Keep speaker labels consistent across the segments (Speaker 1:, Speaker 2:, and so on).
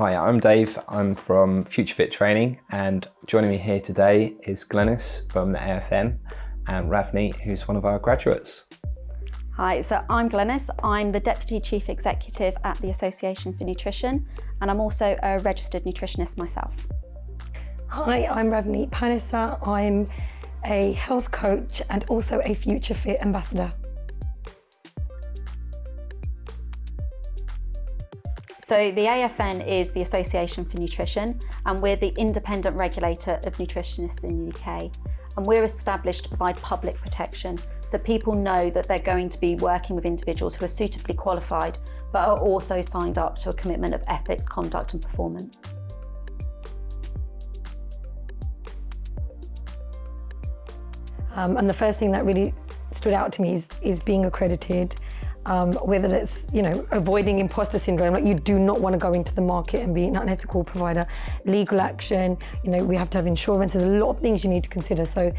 Speaker 1: Hi, I'm Dave. I'm from Future Fit Training and joining me here today is Glenys from the AFN and Ravni, who's one of our graduates.
Speaker 2: Hi, so I'm Glenys. I'm the Deputy Chief Executive at the Association for Nutrition and I'm also a registered nutritionist myself.
Speaker 3: Hi, I'm Ravni Panissa. I'm a health coach and also a Future Fit ambassador.
Speaker 2: So the AFN is the Association for Nutrition and we're the independent regulator of nutritionists in the UK. And we're established to provide public protection so people know that they're going to be working with individuals who are suitably qualified but are also signed up to a commitment of ethics, conduct and performance.
Speaker 3: Um, and the first thing that really stood out to me is, is being accredited um, whether it's you know avoiding imposter syndrome like you do not want to go into the market and be an unethical provider. Legal action you know we have to have insurance. There's a lot of things you need to consider. So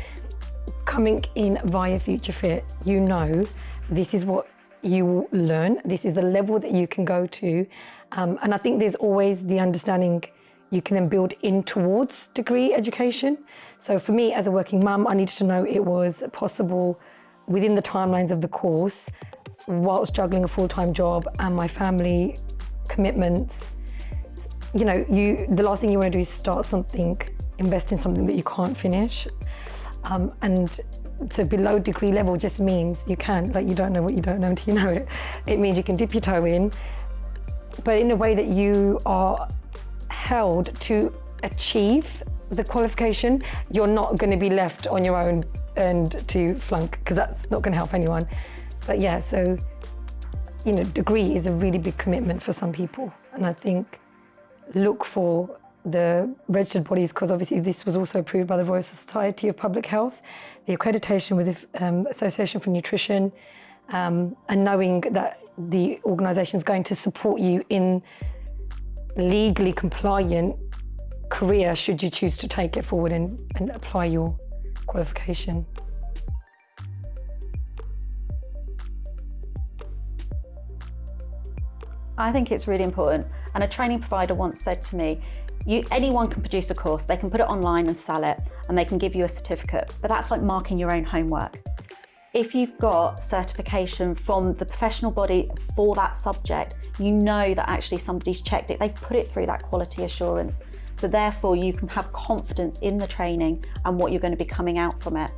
Speaker 3: coming in via future fit you know this is what you will learn. This is the level that you can go to. Um, and I think there's always the understanding you can then build in towards degree education. So for me as a working mum I needed to know it was possible within the timelines of the course whilst juggling a full-time job and my family commitments, you know, you the last thing you want to do is start something, invest in something that you can't finish. Um, and so below degree level just means you can't, like you don't know what you don't know until you know it. It means you can dip your toe in, but in a way that you are held to achieve the qualification, you're not going to be left on your own and to flunk because that's not going to help anyone. But yeah, so, you know, degree is a really big commitment for some people. And I think look for the registered bodies, because obviously this was also approved by the Royal Society of Public Health, the accreditation with the um, Association for Nutrition, um, and knowing that the organisation is going to support you in legally compliant career should you choose to take it forward and, and apply your qualification.
Speaker 2: I think it's really important. And a training provider once said to me, you, anyone can produce a course, they can put it online and sell it, and they can give you a certificate, but that's like marking your own homework. If you've got certification from the professional body for that subject, you know that actually somebody's checked it, they've put it through that quality assurance. So therefore you can have confidence in the training and what you're going to be coming out from it.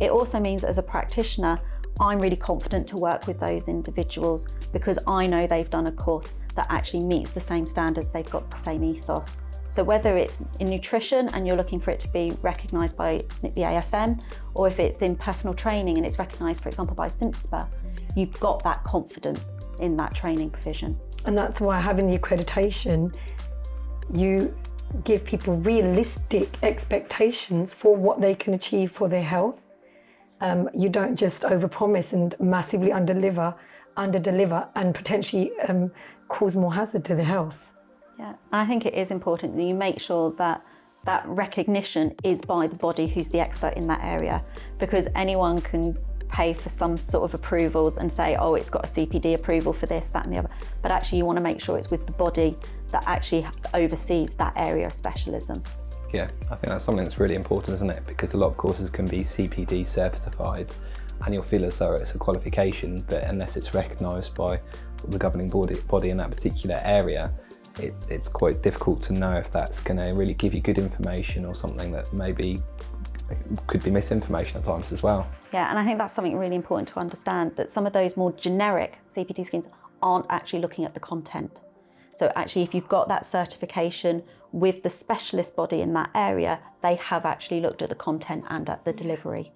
Speaker 2: It also means as a practitioner, I'm really confident to work with those individuals because I know they've done a course that actually meets the same standards, they've got the same ethos. So whether it's in nutrition and you're looking for it to be recognised by the AFN, or if it's in personal training and it's recognised, for example, by CIMSPA, you've got that confidence in that training provision.
Speaker 3: And that's why having the accreditation, you give people realistic expectations for what they can achieve for their health um, you don't just overpromise and massively underdeliver, underdeliver and potentially um, cause more hazard to the health.
Speaker 2: Yeah, I think it is important that you make sure that that recognition is by the body who's the expert in that area because anyone can pay for some sort of approvals and say, oh, it's got a CPD approval for this, that and the other. But actually you want to make sure it's with the body that actually oversees that area of specialism.
Speaker 1: Yeah, I think that's something that's really important, isn't it? Because a lot of courses can be CPD certified and you'll feel as though it's a qualification, but unless it's recognised by the governing body, body in that particular area, it, it's quite difficult to know if that's going to really give you good information or something that maybe could be misinformation at times as well.
Speaker 2: Yeah, and I think that's something really important to understand, that some of those more generic CPD schemes aren't actually looking at the content. So actually, if you've got that certification with the specialist body in that area, they have actually looked at the content and at the delivery.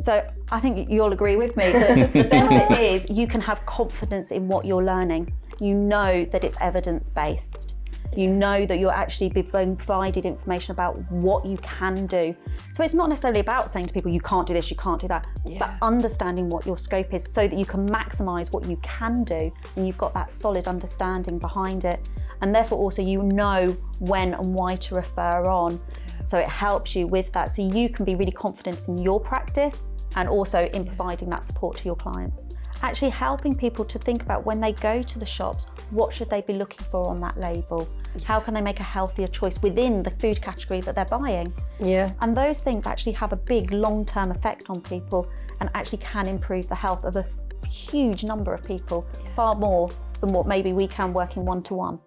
Speaker 2: So I think you'll agree with me that the benefit is you can have confidence in what you're learning. You know that it's evidence-based you know that you're actually being provided information about what you can do. So it's not necessarily about saying to people, you can't do this, you can't do that, yeah. but understanding what your scope is so that you can maximize what you can do and you've got that solid understanding behind it. And therefore also you know when and why to refer on. So it helps you with that. So you can be really confident in your practice and also in providing that support to your clients. Actually helping people to think about when they go to the shops, what should they be looking for on that label? How can they make a healthier choice within the food category that they're buying?
Speaker 3: Yeah.
Speaker 2: And those things actually have a big long-term effect on people and actually can improve the health of a huge number of people, far more than what maybe we can working one-to-one.